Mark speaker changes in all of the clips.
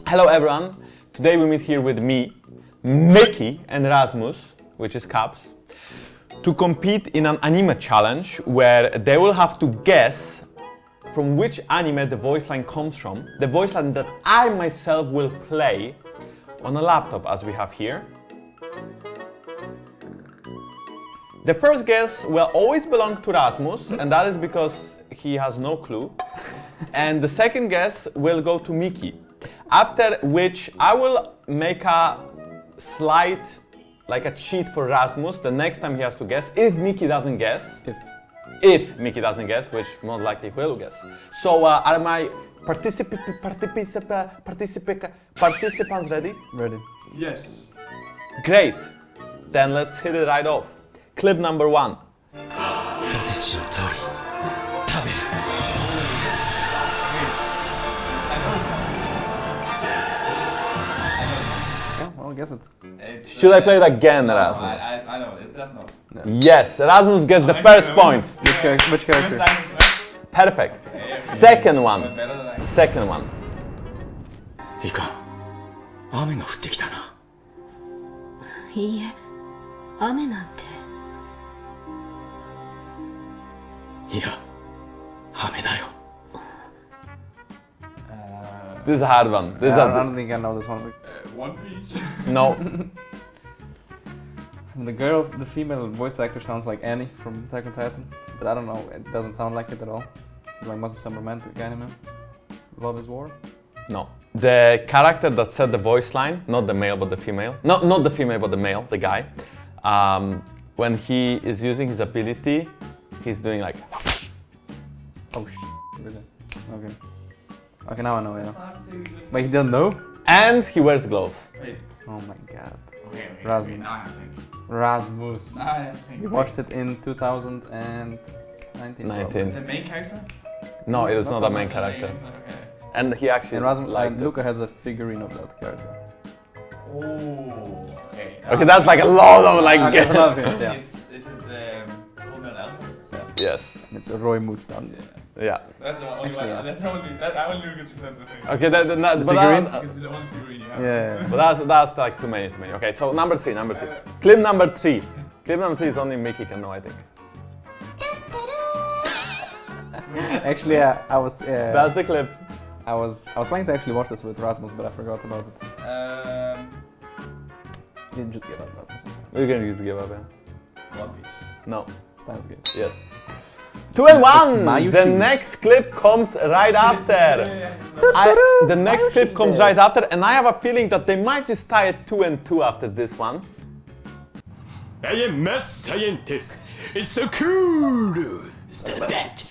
Speaker 1: Hello everyone. Today we meet here with me, Mickey and Rasmus, which is Caps, to compete in an anime challenge where they will have to guess from which anime the voice line comes from, the voice line that I myself will play on a laptop as we have here. The first guess will always belong to Rasmus, and that is because he has no clue. and the second guess will go to Miki. After which I will make a slight, like a cheat for Rasmus the next time he has to guess, if Miki doesn't guess.
Speaker 2: If.
Speaker 1: If Miki doesn't guess, which more likely will guess. So uh, are my particip particip particip participants ready?
Speaker 2: Ready.
Speaker 3: Yes.
Speaker 1: Great. Then let's hit it right off. Clip number one.
Speaker 2: Yeah, well, I guess it's.
Speaker 3: It's,
Speaker 1: Should I
Speaker 3: uh,
Speaker 1: play it again,
Speaker 3: no,
Speaker 1: Rasmus?
Speaker 3: I, I, I know, it's Death Note.
Speaker 1: Yes, Rasmus gets the
Speaker 3: I'm
Speaker 1: first
Speaker 3: actually
Speaker 1: point.
Speaker 2: Which, char- which character?
Speaker 3: Silence, right?
Speaker 1: Perfect.
Speaker 3: Okay,
Speaker 1: Second
Speaker 3: okay.
Speaker 1: one.
Speaker 3: Better than I
Speaker 1: Second one.
Speaker 4: いかん雨が降ってきたない
Speaker 5: いえ雨なんて
Speaker 4: いや雨だよ
Speaker 1: this is a hard one. This is
Speaker 2: Yeah, I
Speaker 1: a,
Speaker 2: don't think I know this one.
Speaker 3: Uh, One Piece.
Speaker 1: no.
Speaker 2: The girl, the female voice actor sounds like Annie from Attack on Titan, but I don't know, it doesn't sound like it at all. It's like must be some romantic anime. Love is War?
Speaker 1: No. The character that said the voice line, not the male but the female, no, not the female but the male, the guy, um, when he is using his ability, he's doing like,
Speaker 2: Oh sh really? Okay. Okay, now I know, yeah. But he doesn't know?
Speaker 1: and he wears gloves.
Speaker 3: Wait.
Speaker 2: Oh my god.
Speaker 3: Okay, okay.
Speaker 2: Rasmus.
Speaker 3: Okay, now I think.
Speaker 2: Rasmus.
Speaker 3: Now I think.
Speaker 2: We watched it in 2019.
Speaker 1: 19.
Speaker 3: The main character?
Speaker 1: No, it is not a main
Speaker 3: Not the
Speaker 1: character.
Speaker 3: Okay.
Speaker 1: And he actually
Speaker 2: And Rasmus
Speaker 1: liked
Speaker 2: and
Speaker 1: it.
Speaker 2: Luca has a figurine of that character.
Speaker 3: Oh, okay.
Speaker 1: Okay, that's like a lot of like.
Speaker 2: Okay, that's another hint, yeah.
Speaker 3: It's, is it um, Fullmetal Alchemist?
Speaker 1: yes.
Speaker 2: And it's a Roy Mustang.
Speaker 1: Yeah.
Speaker 3: That's the only
Speaker 2: Actually,
Speaker 3: one. That's the only. That, I only look at you said the thing.
Speaker 1: Okay, that, that,
Speaker 2: The
Speaker 1: but,
Speaker 2: figurine?
Speaker 1: that-
Speaker 3: it's the only figurine you have.
Speaker 2: Yeah.
Speaker 1: but that's that's like too many, too many. Okay, so number three, number three. Clip number three. Clip number three is only Mickey can know, I think.
Speaker 2: Actually, yeah, I was. Uh,
Speaker 1: That's the clip.
Speaker 2: I was. I was planning to actually watch this with Rasmus, but I forgot about it.
Speaker 3: Um,
Speaker 2: You just give up, Rasmus.
Speaker 1: We're gonna use the give up, yeah.
Speaker 3: One Piece.
Speaker 1: No.
Speaker 2: Steins Gate.
Speaker 1: Yes. Two and one. The next clip comes right after. I- the next clip comes right after, and I have a feeling that they might just tie it two and two after this one.
Speaker 4: I am math scientist It's so cool Son of a bitch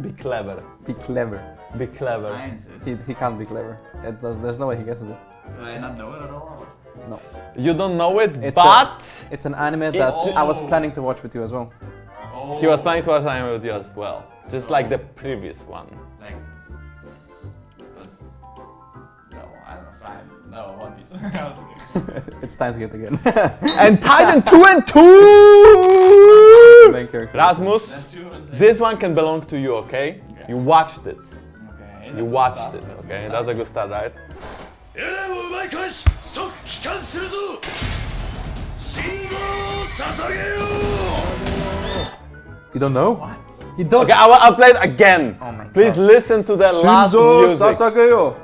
Speaker 1: Be clever.
Speaker 2: Be clever.
Speaker 1: Be clever.
Speaker 3: Scientist.
Speaker 2: He, he can't be clever. It does, there's no way he guesses it.
Speaker 3: Do I not know it at all?
Speaker 2: No.
Speaker 1: You don't know it,
Speaker 2: It's
Speaker 1: but
Speaker 2: It's an anime that I was
Speaker 3: Oh.
Speaker 2: planning to watch with you as well.
Speaker 3: Oh.
Speaker 1: he was planning to watch anime with you as well, just like the previous one.
Speaker 3: Like. No, I don't know. Science. No, One Piece. I was kidding.
Speaker 2: it's Steins Gate again.
Speaker 1: And Titan two and two.
Speaker 2: Main character.
Speaker 1: Rasmus,
Speaker 3: That's two and
Speaker 1: this one can belong to you, okay?
Speaker 3: Okay.
Speaker 1: You watched it.
Speaker 3: Okay.
Speaker 1: You
Speaker 3: that's a good
Speaker 1: watched
Speaker 3: start,
Speaker 1: it,
Speaker 3: that's
Speaker 1: okay?
Speaker 3: start.
Speaker 1: That's a good start, right?
Speaker 4: 帰還するぞ信号を捧げよ
Speaker 2: You don't know?
Speaker 3: What?
Speaker 2: You don't.
Speaker 1: Okay, I will, I'll play it again.
Speaker 2: Oh my
Speaker 1: Please
Speaker 2: God.
Speaker 1: listen to the last music.
Speaker 2: Sasageo.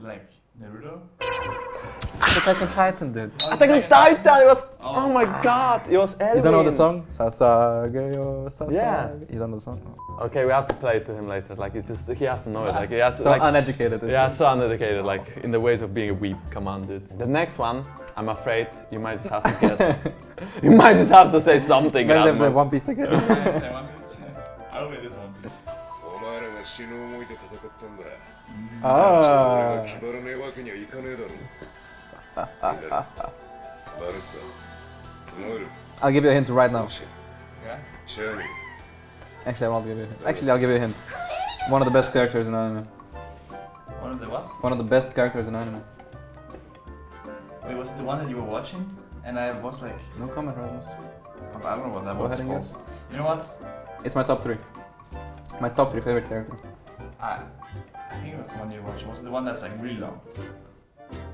Speaker 3: Like, is it like Naruto?
Speaker 2: Attack on Titan, dude.
Speaker 1: Attack on Titan, it was, oh, oh my god, it was Erwin.
Speaker 2: You don't know the song? Sasageyo, Sasageyo.
Speaker 1: Yeah.
Speaker 2: You don't know the song?
Speaker 1: Okay, we have to play it to him later. Like, it's just, he has to know it. Like, he has to,
Speaker 2: So
Speaker 1: like,
Speaker 2: uneducated.
Speaker 1: yeah, so uneducated, like, in the ways of being a weep. Come on, dude. The next one, I'm afraid you might just have to guess. you might just have to say something.
Speaker 2: Guys have the
Speaker 1: Rasmus.
Speaker 2: One Piece again.
Speaker 3: I say One Piece. I'll play this One Piece.
Speaker 4: お前らが死ぬ思いで戦ったんだ
Speaker 2: ah.
Speaker 4: 俺が決まらねえわけにはいかねえだろバルサノル
Speaker 2: I'll give you a hint right now.
Speaker 4: シ
Speaker 3: Yeah?
Speaker 4: チャーミー
Speaker 2: Actually, I won't give you a hint. Actually, I'll give you a hint. One of the best characters in anime.
Speaker 3: One of the what?
Speaker 2: One of the best characters in anime.
Speaker 3: Wait, was it the one that you were watching? And I was like,
Speaker 2: No comment, Rasmus.
Speaker 3: I don't know what that
Speaker 2: Go
Speaker 3: was
Speaker 2: ahead and
Speaker 3: called.
Speaker 2: guess.
Speaker 3: You know what?
Speaker 2: It's my top three. My top three favorite character.
Speaker 3: I, I think that's the one you watched. What's the one that's like really long?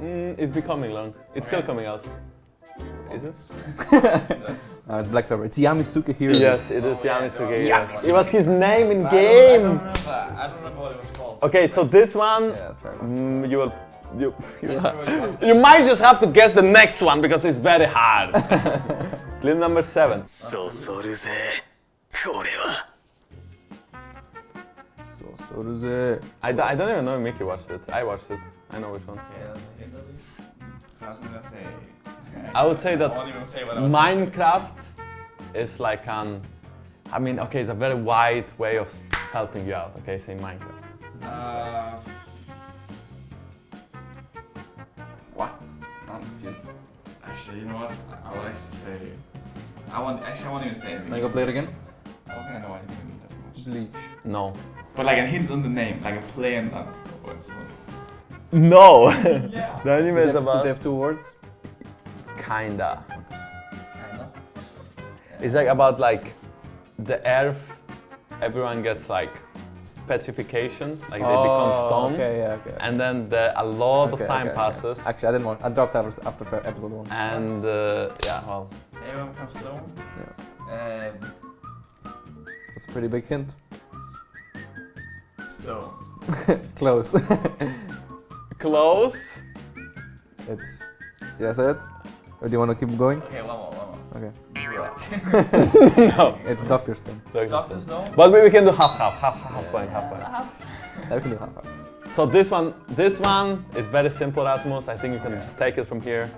Speaker 1: Mm, it's becoming long. It's
Speaker 3: okay.
Speaker 1: still coming out. Is it?
Speaker 3: no,
Speaker 2: uh, it's Black Clover. It's Yami Sukehiro.
Speaker 1: Yes, it is
Speaker 3: oh, yeah, Yami
Speaker 1: Sukehiro. It was his name in
Speaker 3: game. I don't, I don't, remember. I don't remember what it was called.
Speaker 1: Okay, so this one,
Speaker 2: yeah,
Speaker 1: mm, you will you, you,
Speaker 3: you,
Speaker 1: might just have to guess the next one because it's very hard. Clip number seven.
Speaker 4: So,
Speaker 2: so so does it.
Speaker 1: I, d- I don't even know if Mickey watched it. I watched it. I know which one.
Speaker 3: Yeah, that's a hint at least. So I was gonna say.
Speaker 1: I would say that
Speaker 3: I won't even say what I was gonna say.
Speaker 1: Minecraft is like an, I mean, okay, it's a very wide way of helping you out. Okay, say Minecraft.
Speaker 3: Uh,
Speaker 2: What? I'm confused.
Speaker 3: actually, you know what? I would actually say. I want. Actually, I won't even say it.
Speaker 2: Can I go play it again?
Speaker 3: I don't think I know anything that much.
Speaker 2: Bleach.
Speaker 1: No.
Speaker 3: But like a hint on the name, like a play and on words or something.
Speaker 1: No.
Speaker 3: Yeah.
Speaker 1: the anime
Speaker 2: Does
Speaker 1: is
Speaker 2: it have- does
Speaker 1: about
Speaker 2: it have two words?
Speaker 1: kinda.
Speaker 3: Kinda.
Speaker 1: It's like about like the earth. Everyone gets like petrification, like they become stone,
Speaker 2: Oh, Okay, yeah, okay.
Speaker 1: and then the, a lot
Speaker 2: Okay,
Speaker 1: of time
Speaker 2: okay, okay.
Speaker 1: passes.
Speaker 2: Actually, I didn't want. I dropped out after episode one.
Speaker 1: And uh, yeah, well,
Speaker 3: Everyone becomes stone.
Speaker 2: Yeah.
Speaker 3: Um,
Speaker 2: That's a Pretty big hint.
Speaker 3: Stone.
Speaker 2: Close.
Speaker 1: Close?
Speaker 2: It's... yes, it? Or do you want to keep going?
Speaker 3: Okay, one more, one more.
Speaker 2: Okay.
Speaker 1: no.
Speaker 2: It's Dr. Stone.
Speaker 3: Dr. Dr. Stone?
Speaker 1: But we, we can do half, half, half, half yeah. point, half point. Half.
Speaker 2: I can do half, half.
Speaker 1: So this one, this one is very simple, Rasmus. I think you can okay. just take it from here.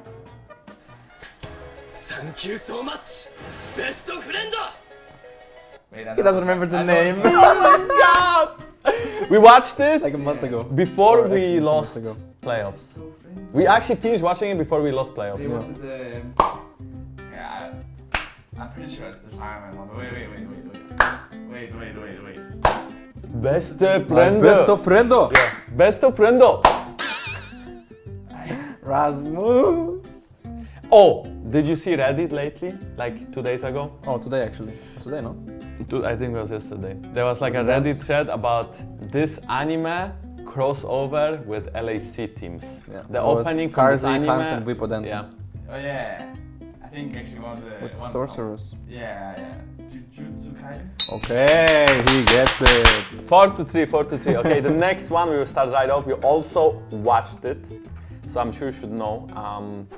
Speaker 4: Thank you so much, best friend!
Speaker 3: Wait,
Speaker 2: He doesn't remember the
Speaker 3: I
Speaker 2: name.
Speaker 1: Oh my god! We watched it
Speaker 2: Like a month ago.
Speaker 1: before
Speaker 2: Or
Speaker 1: we
Speaker 2: two
Speaker 1: lost
Speaker 2: months ago.
Speaker 1: playoffs. We actually finished watching it before we lost playoffs.
Speaker 3: Wait, was it the? Yeah, I- I'm pretty sure it's the fireman one. Wait, wait, wait, wait, wait, wait, wait, wait, wait.
Speaker 1: Beste friendo.
Speaker 2: Besto friendo.
Speaker 1: Yeah. Besto friendo.
Speaker 2: Rasmus.
Speaker 1: Oh, did you see Reddit lately? Like two days ago?
Speaker 2: Oh, today actually. Today, no?
Speaker 1: Dude, I think it was yesterday. There was like a Reddit thread about this anime crossover with LEC teams.
Speaker 2: Yeah.
Speaker 1: The
Speaker 2: it
Speaker 1: opening for this anime.
Speaker 2: and Whippo dancing.
Speaker 1: Yeah.
Speaker 3: Oh yeah. I think actually one of the...
Speaker 2: With the sorcerers.
Speaker 3: Song. Yeah, yeah. Jujutsu Kaisen.
Speaker 2: Okay, he gets it.
Speaker 1: 4 to 3, 4 to 3. Okay, the next one we will start right off. You also watched it, so I'm sure you should know. Um...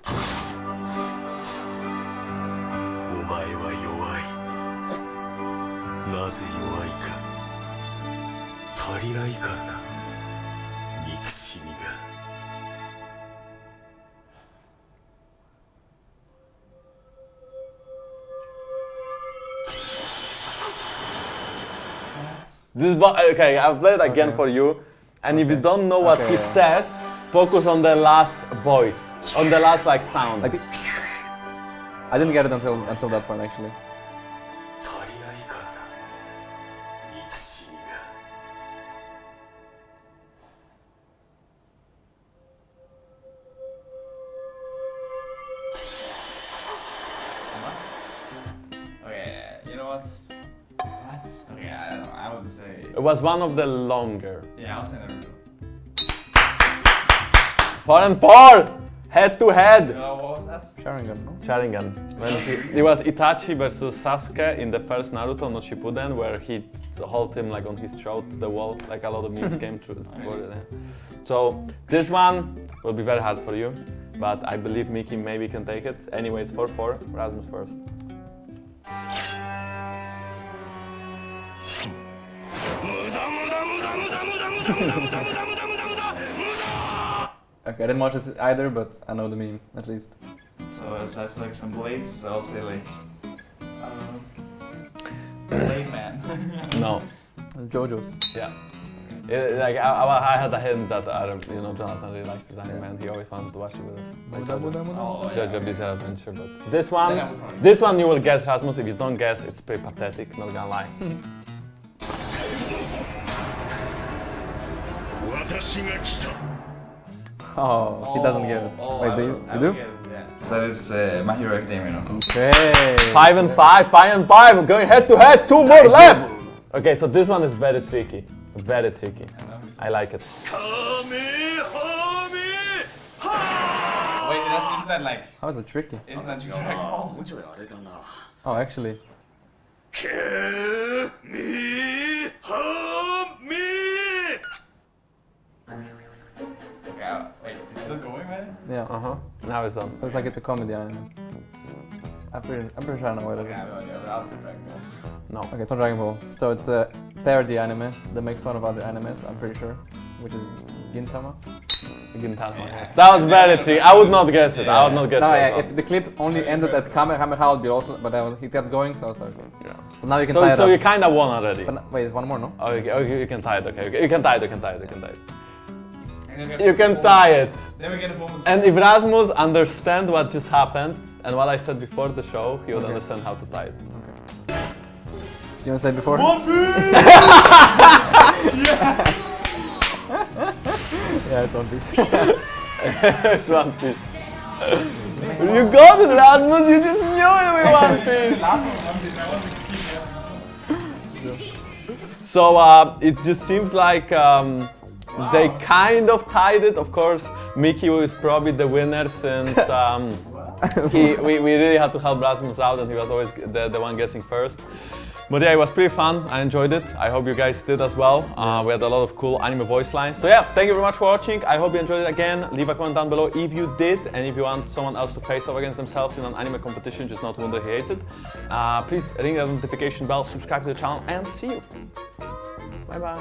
Speaker 4: なぜ弱いか足りないからだ憎しみが
Speaker 1: this bo- okay, I've played again
Speaker 2: Okay.
Speaker 1: for you, and if you don't know what
Speaker 2: Okay,
Speaker 1: he
Speaker 2: yeah.
Speaker 1: says, focus on the last voice, on the last like sound.
Speaker 2: Like, I didn't get it until until that point actually.
Speaker 3: Okay, what? What? Okay, I don't know. I would say.
Speaker 1: it was one of the longer.
Speaker 3: Yeah, I'll say Naruto.
Speaker 1: Four and four, head to head.
Speaker 3: know, what was that?
Speaker 2: Sharingan, no?
Speaker 1: Sharingan. When he, it was Itachi versus Sasuke in the first Naruto no Shippuden, where he hold him like on his throat to the wall. Like a lot of memes came through. for it, yeah. So this one will be very hard for you, but I believe Miki maybe can take it. Anyway, it's 4-4. Rasmus first.
Speaker 2: Okay, I didn't watch this either, but I know the meme at least.
Speaker 3: So it has like some blades. So I'll say like. Um, Blade Man.
Speaker 1: No.
Speaker 2: It's JoJo's.
Speaker 1: Yeah. It- like I, I I had a hint that uh, you know Jonathan really likes this anime and he always wanted to watch it with us. Like
Speaker 2: Muda, muda, muda.
Speaker 3: Oh,
Speaker 1: JoJo
Speaker 3: yeah.
Speaker 1: Bizarre Adventure, but this one,
Speaker 3: Then I would probably-
Speaker 1: this one you will guess Rasmus. If you don't guess, it's pretty pathetic. Not gonna lie.
Speaker 2: Oh, he doesn't get it. Oh, Wait, do you, you do? It, yeah.
Speaker 3: So it's uh, My Hero Academia.
Speaker 2: Okay.
Speaker 1: Five and five, five and five. Going head to head. Two more left. Okay, so this one is very tricky. Very tricky. I like it.
Speaker 3: Wait, isn't that like...
Speaker 2: How is it tricky?
Speaker 3: Isn't that just
Speaker 4: like... Oh,
Speaker 2: oh actually.
Speaker 4: Kill
Speaker 3: me, harm me. Still going, man?
Speaker 2: Yeah.
Speaker 1: Uh huh. Now it's done.
Speaker 2: So it's like it's a comedy anime. I'm pretty, I'm pretty sure I know what it
Speaker 3: Yeah,
Speaker 2: is.
Speaker 3: no idea, but I'll say Dragon Ball.
Speaker 1: No.
Speaker 2: Okay, it's not Dragon Ball. So it's a parody anime that makes fun of other animes, I'm pretty sure. Which is Gintama.
Speaker 1: Gintama, yes. That was very tricky. I would not guess it. I would not guess
Speaker 2: No,
Speaker 1: it.
Speaker 2: yeah,
Speaker 1: well.
Speaker 2: if the clip only ended at Kamehameha, it would be also, but I was, he kept going, so I was like, okay.
Speaker 1: Yeah.
Speaker 2: So now you can tie
Speaker 1: So,
Speaker 2: it
Speaker 1: so
Speaker 2: up.
Speaker 1: you kind of won already.
Speaker 2: But, wait, one more, no?
Speaker 1: Oh, okay, okay, you can tie it. Okay, okay, you can tie it. You can tie it. You can tie it. You can
Speaker 3: perform-
Speaker 1: tie it.
Speaker 3: Then we get a bonus.
Speaker 1: And if Rasmus understand what just happened and what I said before the show, he would
Speaker 2: Okay.
Speaker 1: understand how to tie it.
Speaker 2: You want to say before? yeah, it's One Piece.
Speaker 1: it's One Piece. you got it, Rasmus. You just knew it with One Piece.
Speaker 3: Last one, One Piece, I want to keep it.
Speaker 1: So uh, it just seems like um, they kind of tied it. Of course, Mickey is probably the winner since um, he, we, we really had to help Rasmus out and he was always the, the one guessing first. But yeah, it was pretty fun. I enjoyed it. I hope you guys did as well. Uh, we had a lot of cool anime voice lines. So yeah, thank you very much for watching. I hope you enjoyed it again. Leave a comment down below if you did and if you want someone else to face off against themselves in an anime competition, just not Wunder He Hates It. Uh, please ring that notification bell, subscribe to the channel and see you. 拜拜。